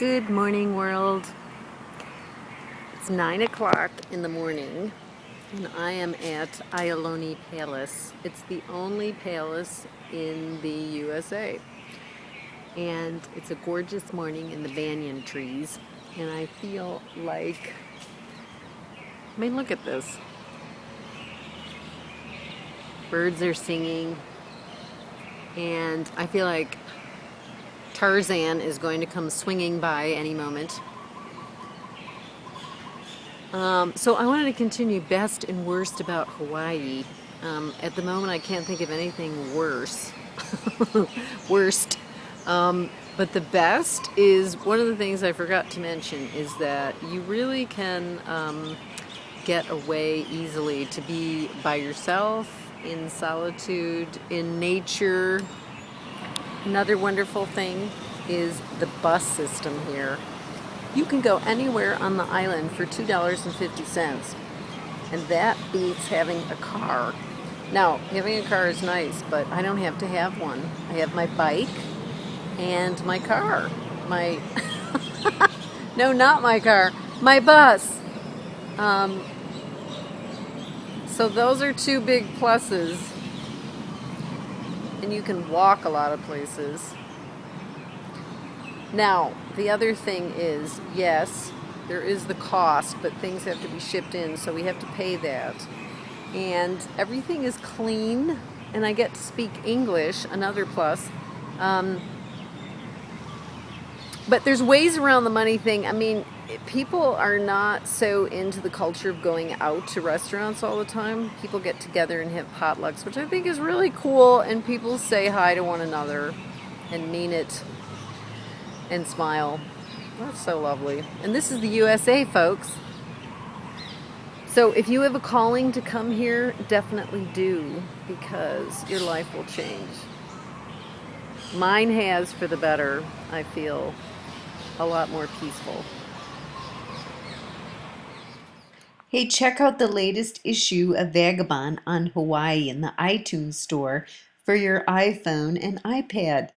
Good morning, world. It's 9 o'clock in the morning, and I am at Iolani Palace. It's the only palace in the USA. And it's a gorgeous morning in the banyan trees, and I feel like, I mean, look at this. Birds are singing, and I feel like Tarzan is going to come swinging by any moment. Um, so I wanted to continue best and worst about Hawaii. Um, at the moment I can't think of anything worse. worst. Um, but the best is, one of the things I forgot to mention is that you really can um, get away easily to be by yourself, in solitude, in nature, Another wonderful thing is the bus system here. You can go anywhere on the island for $2.50 and that beats having a car. Now, having a car is nice, but I don't have to have one. I have my bike and my car. My, no, not my car, my bus. Um, so those are two big pluses and you can walk a lot of places. Now, the other thing is, yes, there is the cost, but things have to be shipped in, so we have to pay that. And everything is clean, and I get to speak English, another plus. Um, but there's ways around the money thing. I mean, people are not so into the culture of going out to restaurants all the time. People get together and have potlucks, which I think is really cool, and people say hi to one another and mean it and smile. That's so lovely. And this is the USA, folks. So if you have a calling to come here, definitely do, because your life will change. Mine has for the better, I feel a lot more peaceful. Hey, check out the latest issue of Vagabond on Hawaii in the iTunes store for your iPhone and iPad.